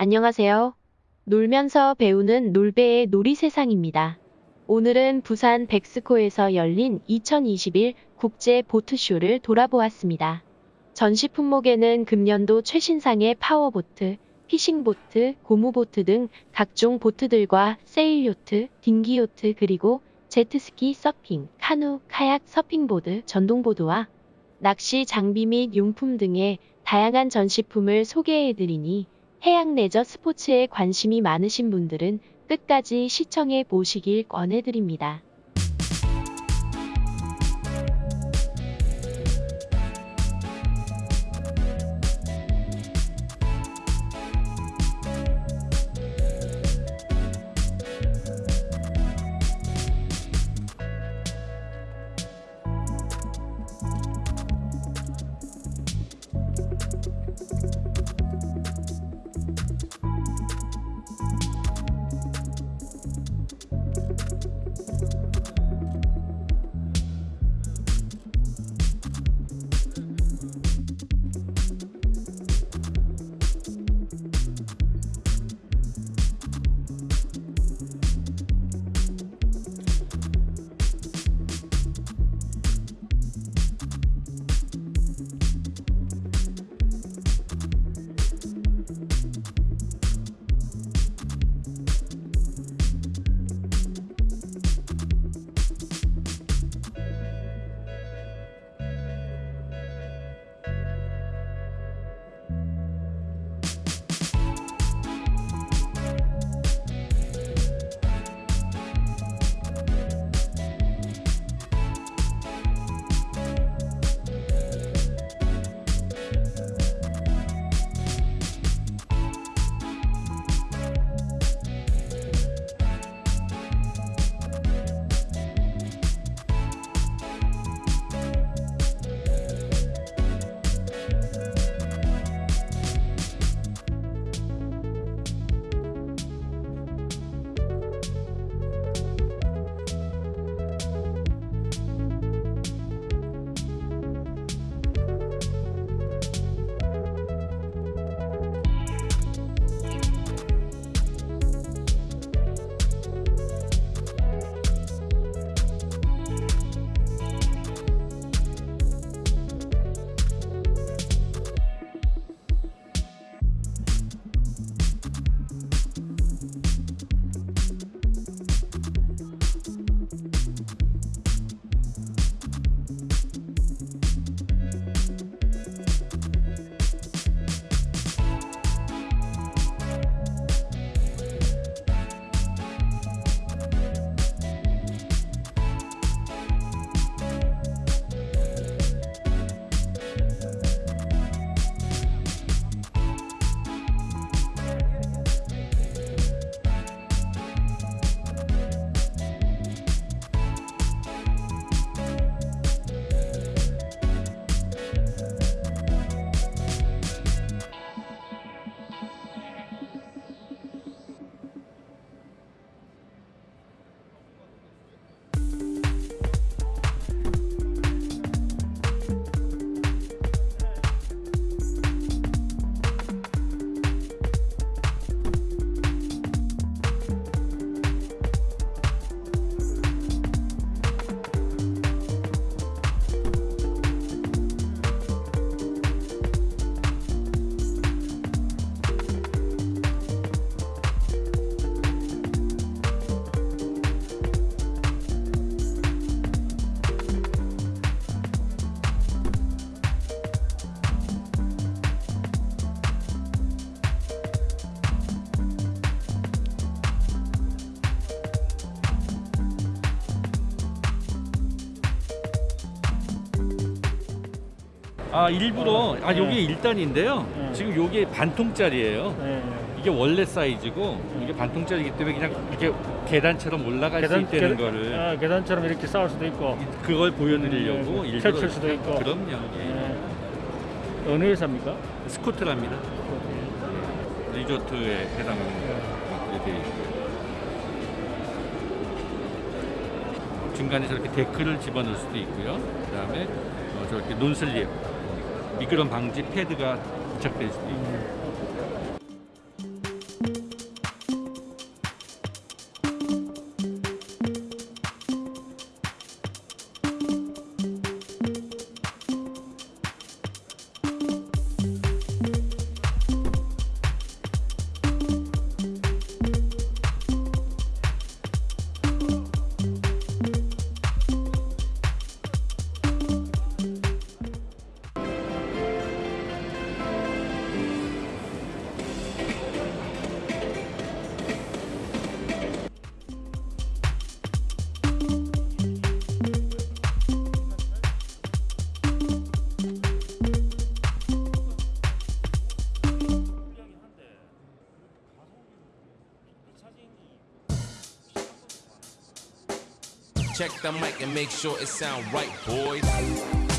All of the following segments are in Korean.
안녕하세요. 놀면서 배우는 놀배의 놀이 세상입니다. 오늘은 부산 벡스코에서 열린 2021 국제 보트쇼를 돌아보았습니다. 전시 품목에는 금년도 최신상의 power boat, fishing boat, 고무보트 등 각종 보트들과 sail요트, dinghy요트 그리고 제트스키 서핑, 카누, 카약, 서핑보드, 전동보드와 낚시 장비 및 용품 등의 다양한 전시품을 소개해드리니 해양 레저 스포츠에 관심이 많으신 분들은 끝까지 시청해 보시길 권해드립니다. 아 일부러 아 네. 요게 1단인데요 네. 지금 요게 반통짜리예요 네. 이게 원래 사이즈고 이게 반통짜리이기 때문에 그냥 이렇게 계단처럼 올라갈 수 있다는 거를 아, 계단처럼 이렇게 쌓을 수도 있고 그걸 보여드리려고 네, 일부러 펼칠 수도 있고. 그럼요 예. 네. 어느 회사입니까? 스코트랍니다 리조트에 해당 되어 있고요 중간에 저렇게 데크를 집어넣을 수도 있고요 그 다음에 어, 저렇게 논슬립 미끄럼 방지 패드가 부착될 수도 있고 Check the mic and make sure it sound right, boys.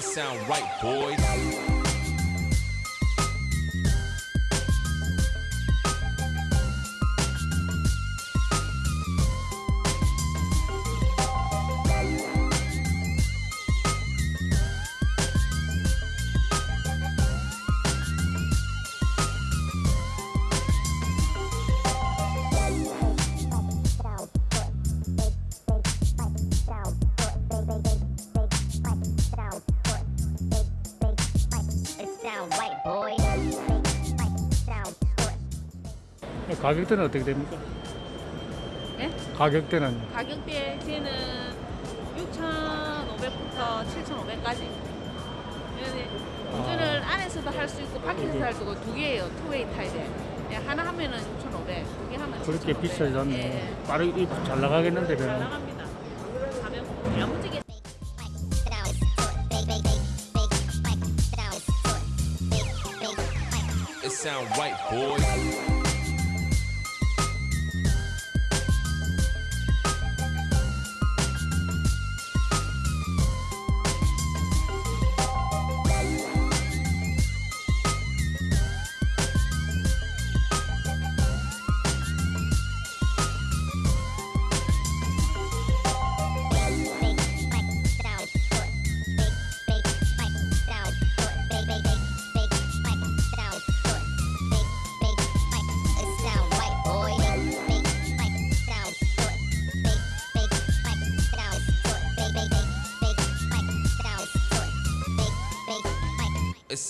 It sound right, boys. 가격대는 어떻게 됩니까? 네? 가격대는 가격대 쟤는 6,500부터 7,500까지. 운전을 안에서도 할 수 있고 밖에서도 할 수 있고 두 개예요. 투웨이 타입에. 예, 하나 하면은 6,500, 두 개 하면 그렇게 7,500. 비싸지 않네. 예, 빠르게 잘 나가겠는데 잘. 나갑니다. 가면 sound right, boys.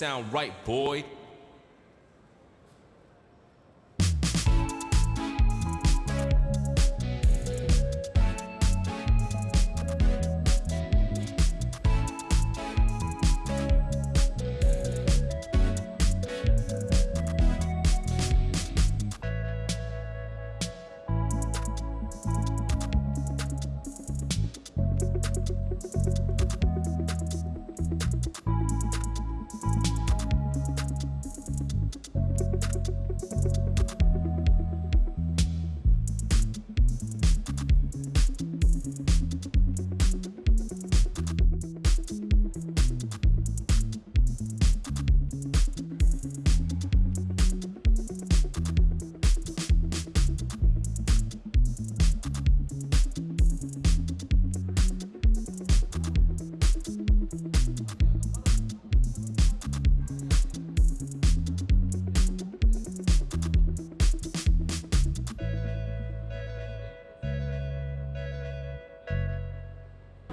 Sound right, boy.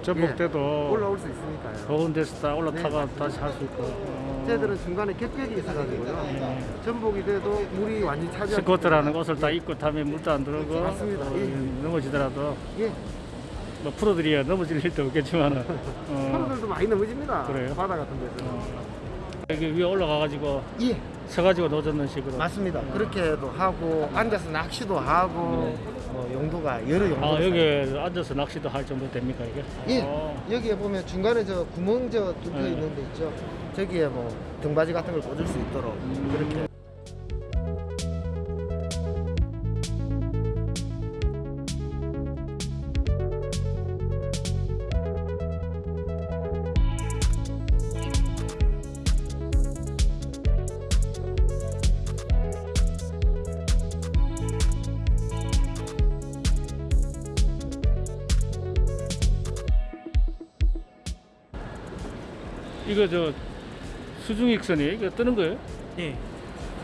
전복 때도 올라올 수 있으니까요. 더운 데서 딱 올라타가 다시 할 수 있고. 어. 쟤들은 중간에 객격이 있어가지고요. 전복이 돼도 물이 완전히 차지. 스쿼트라는 옷을 다 입고 타면 물도 안 들어오고 맞습니다. 어, 예. 넘어지더라도 예. 뭐 프로들이야 넘어질 일도 없겠지만은 어, 사람들도 많이 넘어집니다. 그래요? 바다 같은 데서. 여기 위에 올라가가지고 예. 서가지고 노젓는 식으로 맞습니다. 그렇게도 하고 앉아서 낚시도 하고 뭐 용도가 여러 용도. 아 여기 앉아서 낚시도 할 정도 됩니까 이게? 예. 어. 여기에 보면 중간에 저 구멍 저 뚫려 네. 있는 데 있죠. 저기에 뭐 등받이 같은 걸 꽂을 수 있도록 그렇게. 이거 저 수중익선이 이거 뜨는 거예요? 예.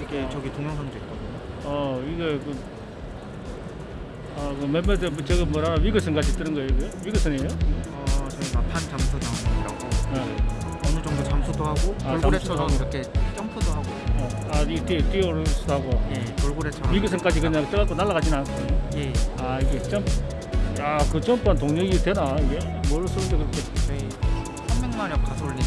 이게 저기 동영상도 있거든요. 어 이거 그 아, 그 몇몇 저거 뭐라 위거선 같이 뜨는 거예요? 이거? 위거선이에요? 어, 저희가 판 잠수정이라고 네. 어느 정도 잠수도 하고 아, 돌고래처럼 잠수도 이렇게 점프도 하고 어. 아, 이 뛰어 뛰어오를 수도 하고 예, 돌고래처럼 위거선까지 그냥 떠갖고 날아가지는 않고. 예, 아 이게 점프. 야, 그 점프한 동력이 되나 이게? 뭘 쓰는데 그렇게? 저희 300마력 가솔린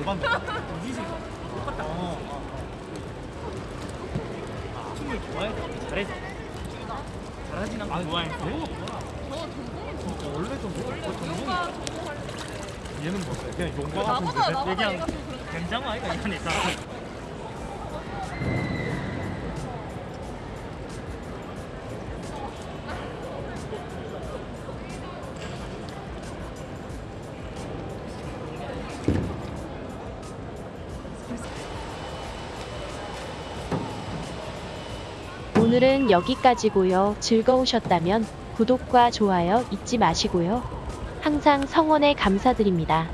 절반 이기지 똑같다 어, 어, 어. 춤을 좋아해? 잘해? 잘하진 않고 좋아해 진짜 원래 좀 원래 얘는 뭐야? 그냥 용과 같은 얘기한 된장어 아이가 이하니까 오늘은 여기까지고요. 즐거우셨다면 구독과 좋아요 잊지 마시고요. 항상 성원에 감사드립니다.